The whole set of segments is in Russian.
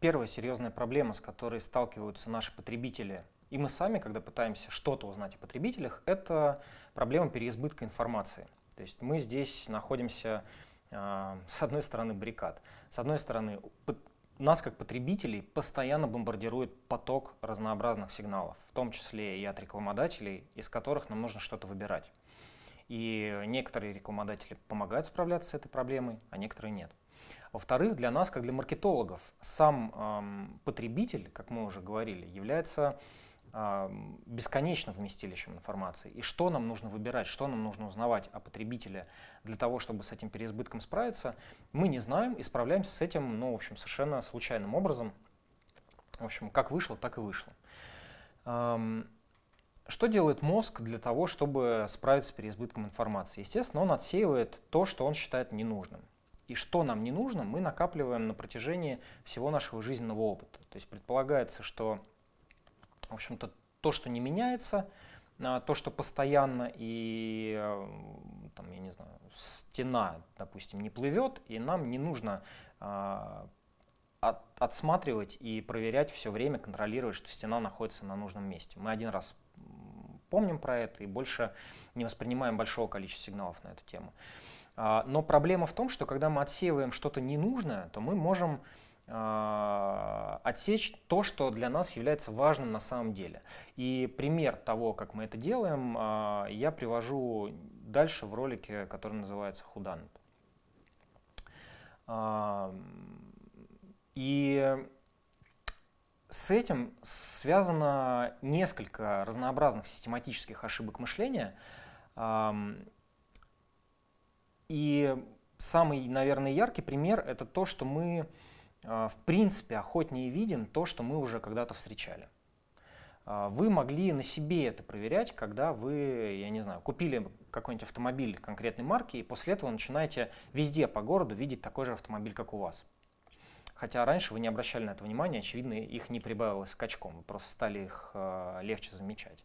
первая серьезная проблема, с которой сталкиваются наши потребители, и мы сами, когда пытаемся что-то узнать о потребителях, это проблема переизбытка информации. То есть мы здесь находимся э, с одной стороны баррикад, с одной стороны нас как потребителей постоянно бомбардирует поток разнообразных сигналов, в том числе и от рекламодателей, из которых нам нужно что-то выбирать. И некоторые рекламодатели помогают справляться с этой проблемой, а некоторые нет. Во-вторых, для нас, как для маркетологов, сам эм, потребитель, как мы уже говорили, является бесконечным вместилищем информации. И что нам нужно выбирать, что нам нужно узнавать о потребителе для того, чтобы с этим переизбытком справиться, мы не знаем и справляемся с этим, ну, в общем, совершенно случайным образом. В общем, как вышло, так и вышло. Что делает мозг для того, чтобы справиться с переизбытком информации? Естественно, он отсеивает то, что он считает ненужным. И что нам не нужно, мы накапливаем на протяжении всего нашего жизненного опыта. То есть предполагается, что в общем-то, то, что не меняется, а, то, что постоянно и, э, там, я не знаю, стена, допустим, не плывет, и нам не нужно а, от, отсматривать и проверять все время, контролировать, что стена находится на нужном месте. Мы один раз помним про это и больше не воспринимаем большого количества сигналов на эту тему. А, но проблема в том, что когда мы отсеиваем что-то ненужное, то мы можем а, отсечь то, что для нас является важным на самом деле. И пример того, как мы это делаем, а, я привожу дальше в ролике, который называется «Худанет». И с этим связано несколько разнообразных систематических ошибок мышления. И самый, наверное, яркий пример — это то, что мы, в принципе, охотнее видим то, что мы уже когда-то встречали. Вы могли на себе это проверять, когда вы, я не знаю, купили какой-нибудь автомобиль конкретной марки, и после этого начинаете везде по городу видеть такой же автомобиль, как у вас. Хотя раньше вы не обращали на это внимания, очевидно, их не прибавилось скачком, вы просто стали их э, легче замечать.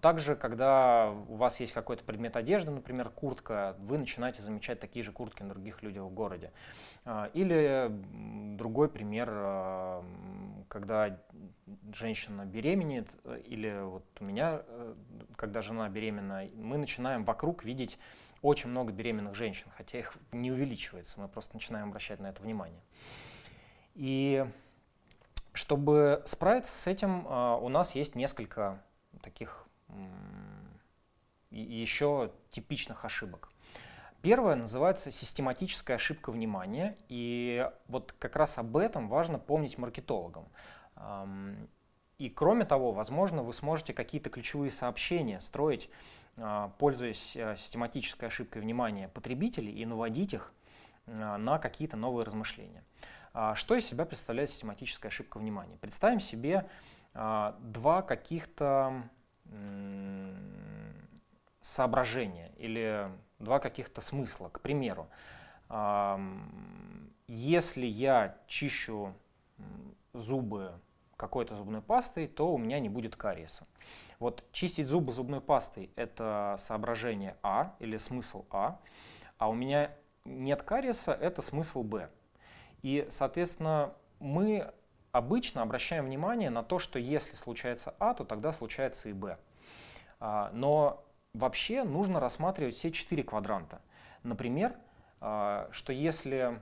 Также, когда у вас есть какой-то предмет одежды, например, куртка, вы начинаете замечать такие же куртки на других людях в городе. Э, или другой пример, э, когда женщина беременеет, э, или вот у меня, э, когда жена беременна, мы начинаем вокруг видеть очень много беременных женщин, хотя их не увеличивается, мы просто начинаем обращать на это внимание. И чтобы справиться с этим, а, у нас есть несколько таких еще типичных ошибок. Первая называется систематическая ошибка внимания, и вот как раз об этом важно помнить маркетологам. И кроме того, возможно, вы сможете какие-то ключевые сообщения строить а, пользуясь э, систематической ошибкой внимания потребителей и наводить их на какие-то новые размышления. А, что из себя представляет систематическая ошибка внимания? Представим себе два каких-то соображения или два каких-то смысла. К примеру, если я чищу зубы какой-то зубной пастой, то у меня не будет кариеса. Вот чистить зубы зубной пастой – это соображение А или смысл А, а у меня нет кариеса – это смысл Б. И, соответственно, мы обычно обращаем внимание на то, что если случается А, то тогда случается и Б. А, но вообще нужно рассматривать все четыре квадранта. Например, а, что если,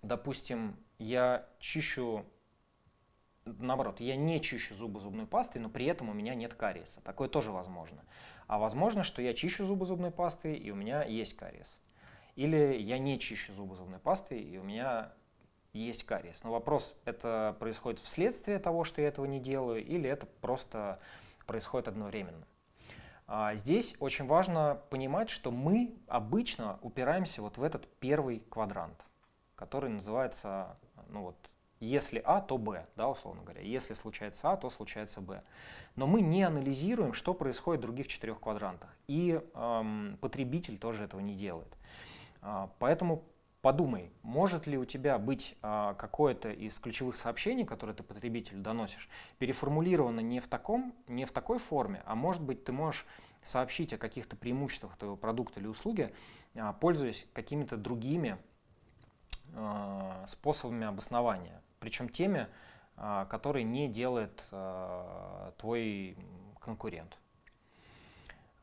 допустим, я чищу наоборот, я не чищу зубы зубной пастой, но при этом у меня нет кариеса. Такое тоже возможно. А возможно, что я чищу зубы зубной пастой, и у меня есть кариес. Или я не чищу зубы зубной пастой, и у меня есть кариес. Но вопрос, это происходит вследствие того, что я этого не делаю, или это просто происходит одновременно. А здесь очень важно понимать, что мы обычно упираемся вот в этот первый квадрант, который называется ну вот, если А, то Б, да, условно говоря. Если случается А, то случается Б. Но мы не анализируем, что происходит в других четырех квадрантах. И эм, потребитель тоже этого не делает. Э, поэтому подумай, может ли у тебя быть э, какое-то из ключевых сообщений, которые ты потребителю доносишь, переформулировано не в, таком, не в такой форме, а может быть ты можешь сообщить о каких-то преимуществах твоего продукта или услуги, э, пользуясь какими-то другими способами обоснования причем теми, которые не делает твой конкурент.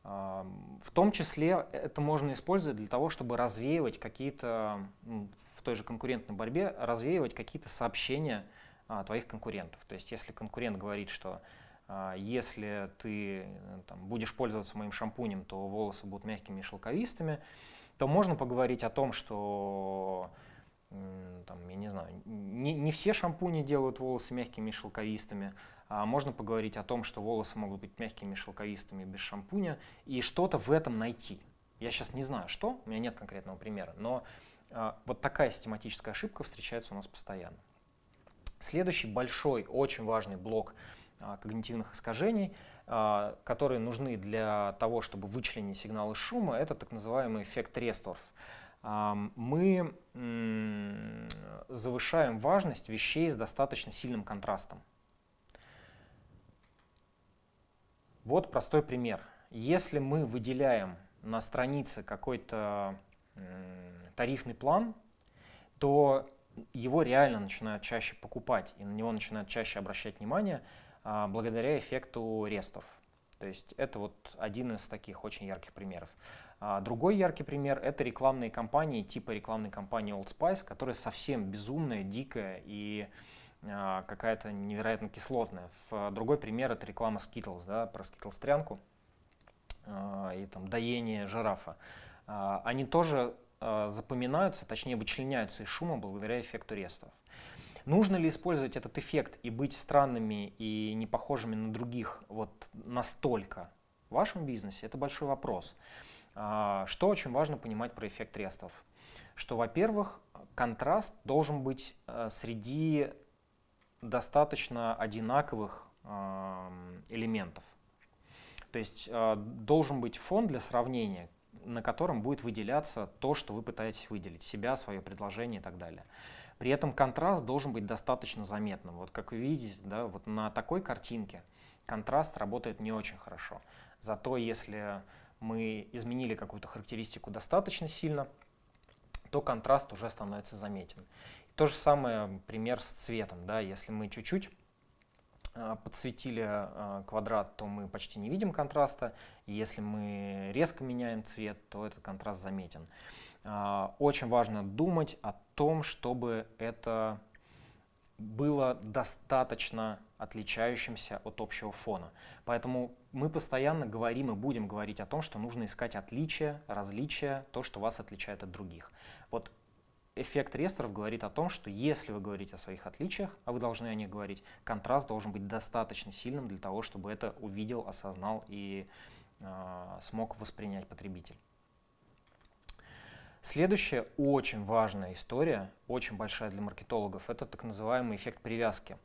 В том числе это можно использовать для того, чтобы развеивать какие-то, в той же конкурентной борьбе, развеивать какие-то сообщения твоих конкурентов. То есть если конкурент говорит, что если ты там, будешь пользоваться моим шампунем, то волосы будут мягкими и шелковистыми, то можно поговорить о том, что там, я не знаю, не, не все шампуни делают волосы мягкими и шелковистыми, а можно поговорить о том, что волосы могут быть мягкими, шелковистыми без шампуня, и что-то в этом найти. Я сейчас не знаю, что, у меня нет конкретного примера, но а, вот такая систематическая ошибка встречается у нас постоянно. Следующий большой, очень важный блок а, когнитивных искажений, а, которые нужны для того, чтобы вычленить сигналы шума, это так называемый эффект Ресторф. Мы завышаем важность вещей с достаточно сильным контрастом. Вот простой пример. Если мы выделяем на странице какой-то тарифный план, то его реально начинают чаще покупать и на него начинают чаще обращать внимание а, благодаря эффекту рестов. То есть это вот один из таких очень ярких примеров. А, другой яркий пример – это рекламные кампании типа рекламной кампании Old Spice, которая совсем безумная, дикая и а, какая-то невероятно кислотная. Другой пример это реклама Skittles, да, про Skittles трянку а, и там доение жирафа. Они тоже запоминаются, точнее вычленяются из шума благодаря эффекту рестов. Нужно ли использовать этот эффект и быть странными и не похожими на других вот настолько в вашем бизнесе? Это большой вопрос. Что очень важно понимать про эффект рестов? Что, во-первых, контраст должен быть среди достаточно одинаковых элементов. То есть а, должен быть фон для сравнения, на котором будет выделяться то, что вы пытаетесь выделить, себя, свое предложение и так далее. При этом контраст должен быть достаточно заметным. Вот как вы видите, да, вот на такой картинке контраст работает не очень хорошо. Зато если мы изменили какую-то характеристику достаточно сильно, то контраст уже становится заметен. То же самое пример с цветом. Да? Если мы чуть-чуть а, подсветили а, квадрат, то мы почти не видим контраста. И если мы резко меняем цвет, то этот контраст заметен. А, очень важно думать о том, чтобы это было достаточно отличающимся от общего фона. Поэтому мы постоянно говорим и будем говорить о том, что нужно искать отличия, различия, то, что вас отличает от других. Вот эффект ресторов говорит о том, что если вы говорите о своих отличиях, а вы должны о них говорить, контраст должен быть достаточно сильным для того, чтобы это увидел, осознал и э, смог воспринять потребитель. Следующая очень важная история, очень большая для маркетологов, это так называемый эффект привязки.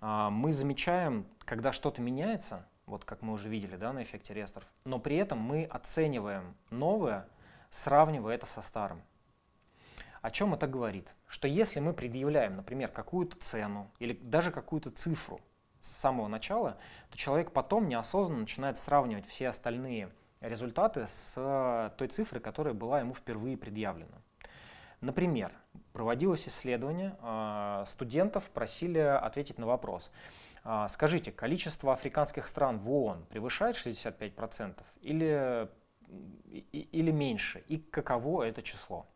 Э, мы замечаем, когда что-то меняется, вот как мы уже видели да, на эффекте ресторов, но при этом мы оцениваем новое, сравнивая это со старым. О чем это говорит? Что если мы предъявляем, например, какую-то цену или даже какую-то цифру с самого начала, то человек потом неосознанно начинает сравнивать все остальные результаты с э, той цифрой, которая была ему впервые предъявлена. Например, проводилось исследование, э, студентов просили ответить на вопрос. «А, скажите, количество африканских стран в ООН превышает 65% или, или меньше? И каково это число?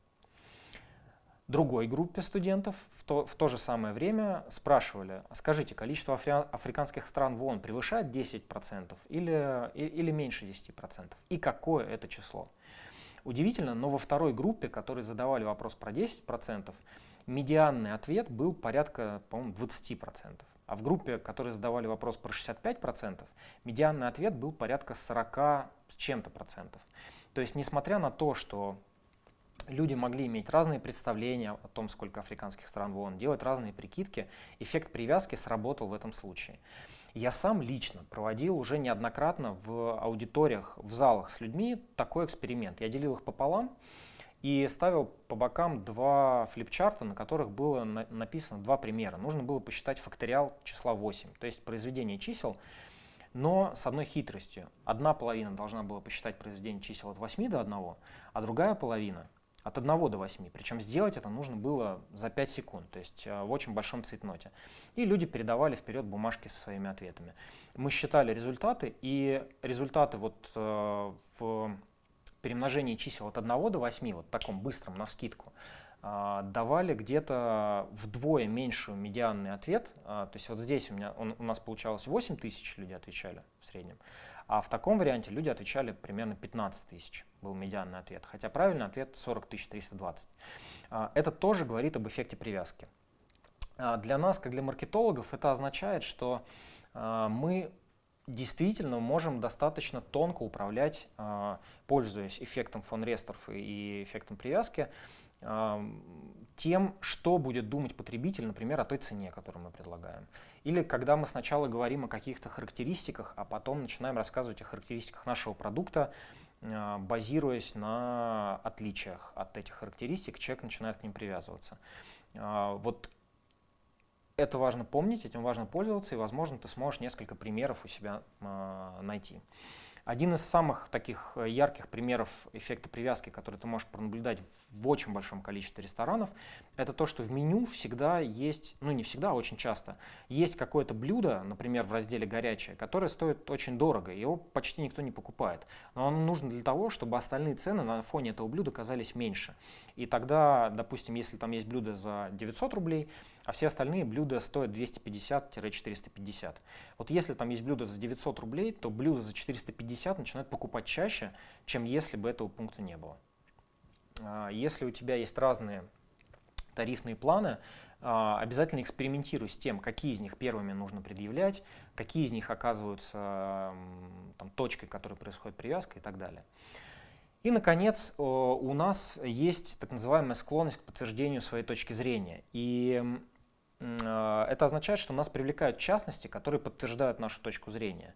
другой группе студентов в то, в то же самое время спрашивали, «А скажите, количество афри африканских стран в ООН превышает 10% или, или меньше 10%? И какое это число? Удивительно, но во второй группе, которые задавали вопрос про 10%, медианный ответ был порядка, по-моему, 20%. А в группе, которые задавали вопрос про 65%, медианный ответ был порядка 40 с чем-то процентов. То есть, несмотря на то, что люди могли иметь разные представления о том, сколько африканских стран в ООН, делать разные прикидки, эффект привязки сработал в этом случае. Я сам лично проводил уже неоднократно в аудиториях, в залах с людьми такой эксперимент. Я делил их пополам и ставил по бокам два флипчарта, на которых было на написано два примера. Нужно было посчитать факториал числа 8, то есть произведение чисел, но с одной хитростью. Одна половина должна была посчитать произведение чисел от 8 до 1, а другая половина от 1 до 8. Причем сделать это нужно было за 5 секунд, то есть в очень большом цветноте. И люди передавали вперед бумажки со своими ответами. Мы считали результаты, и результаты вот в перемножении чисел от 1 до 8, вот таком быстром, на вскидку, а, давали где-то вдвое меньшую медианный ответ. А, то есть вот здесь у, меня, он, у нас получалось 8 тысяч люди отвечали в среднем, а в таком варианте люди отвечали примерно 15 тысяч был медианный ответ, хотя правильный ответ 40 320. А, это тоже говорит об эффекте привязки. Для нас, как для маркетологов, это означает, что мы действительно можем достаточно тонко управлять, пользуясь эффектом фон Ресторф и эффектом привязки, тем, что будет думать потребитель, например, о той цене, которую мы предлагаем. Или когда мы сначала говорим о каких-то характеристиках, а потом начинаем рассказывать о характеристиках нашего продукта, а, базируясь на отличиях от этих характеристик, человек начинает к ним привязываться. А, вот это важно помнить, этим важно пользоваться, и, возможно, ты сможешь несколько примеров у себя а, найти. Один из самых таких э, ярких примеров эффекта привязки, который ты можешь пронаблюдать в очень большом количестве ресторанов, это то, что в меню всегда есть, ну не всегда, а очень часто, есть какое-то блюдо, например, в разделе «Горячее», которое стоит очень дорого, его почти никто не покупает. Но оно нужно для того, чтобы остальные цены на фоне этого блюда казались меньше. И тогда, допустим, если там есть блюдо за 900 рублей, а все остальные блюда стоят 250-450. Вот если там есть блюдо за 900 рублей, то блюдо за 450 начинают покупать чаще, чем если бы этого пункта не было. А, если у тебя есть разные тарифные планы, а, обязательно экспериментируй с тем, какие из них первыми нужно предъявлять, какие из них оказываются там, точкой, которой происходит привязка и так далее. И, наконец, у нас есть так называемая склонность к подтверждению своей точки зрения. И а, это означает, что нас привлекают частности, которые подтверждают нашу точку зрения.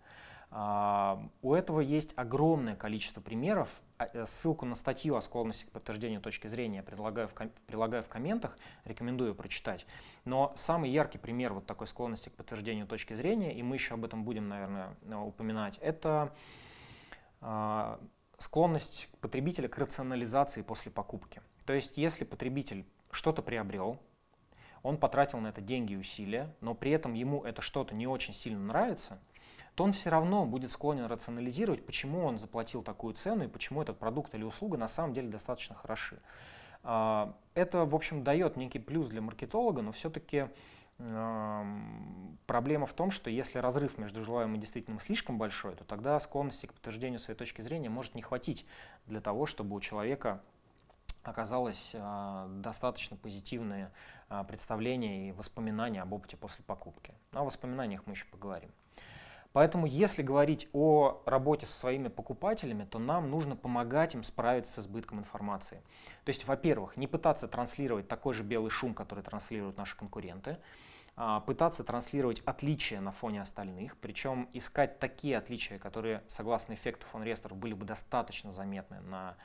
А, у этого есть огромное количество примеров. А, э, ссылку на статью о склонности к подтверждению точки зрения прилагаю в, прилагаю в комментах, рекомендую прочитать. Но самый яркий пример вот такой склонности к подтверждению точки зрения, и мы еще об этом будем, наверное, упоминать, это склонность потребителя к рационализации после покупки. То есть, если потребитель что-то приобрел, он потратил на это деньги и усилия, но при этом ему это что-то не очень сильно нравится, то он все равно будет склонен рационализировать, почему он заплатил такую цену и почему этот продукт или услуга на самом деле достаточно хороши. А, это, в общем, дает некий плюс для маркетолога, но все-таки проблема в том, что если разрыв между желаемым и действительным слишком большой, то тогда склонности к подтверждению своей точки зрения может не хватить для того, чтобы у человека оказалось а, достаточно позитивное а, представление и воспоминания об опыте после покупки. О воспоминаниях мы еще поговорим. Поэтому, если говорить о работе со своими покупателями, то нам нужно помогать им справиться с избытком информации. То есть, во-первых, не пытаться транслировать такой же белый шум, который транслируют наши конкуренты, а пытаться транслировать отличия на фоне остальных, причем искать такие отличия, которые, согласно эффекту фон Рестеров, были бы достаточно заметны на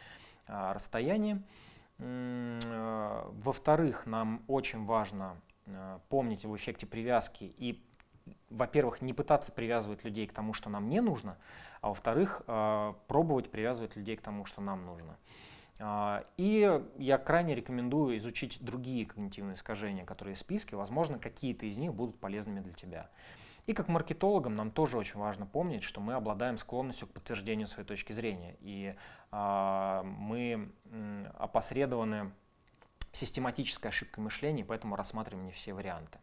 а, расстоянии. Э, во-вторых, нам очень важно э, помнить об эффекте привязки и, во-первых, не пытаться привязывать людей к тому, что нам не нужно, а во-вторых, э, пробовать привязывать людей к тому, что нам нужно. И я крайне рекомендую изучить другие когнитивные искажения, которые в списке. Возможно, какие-то из них будут полезными для тебя. И как маркетологам нам тоже очень важно помнить, что мы обладаем склонностью к подтверждению своей точки зрения. И э, мы опосредованы систематической ошибкой мышления, поэтому рассматриваем не все варианты.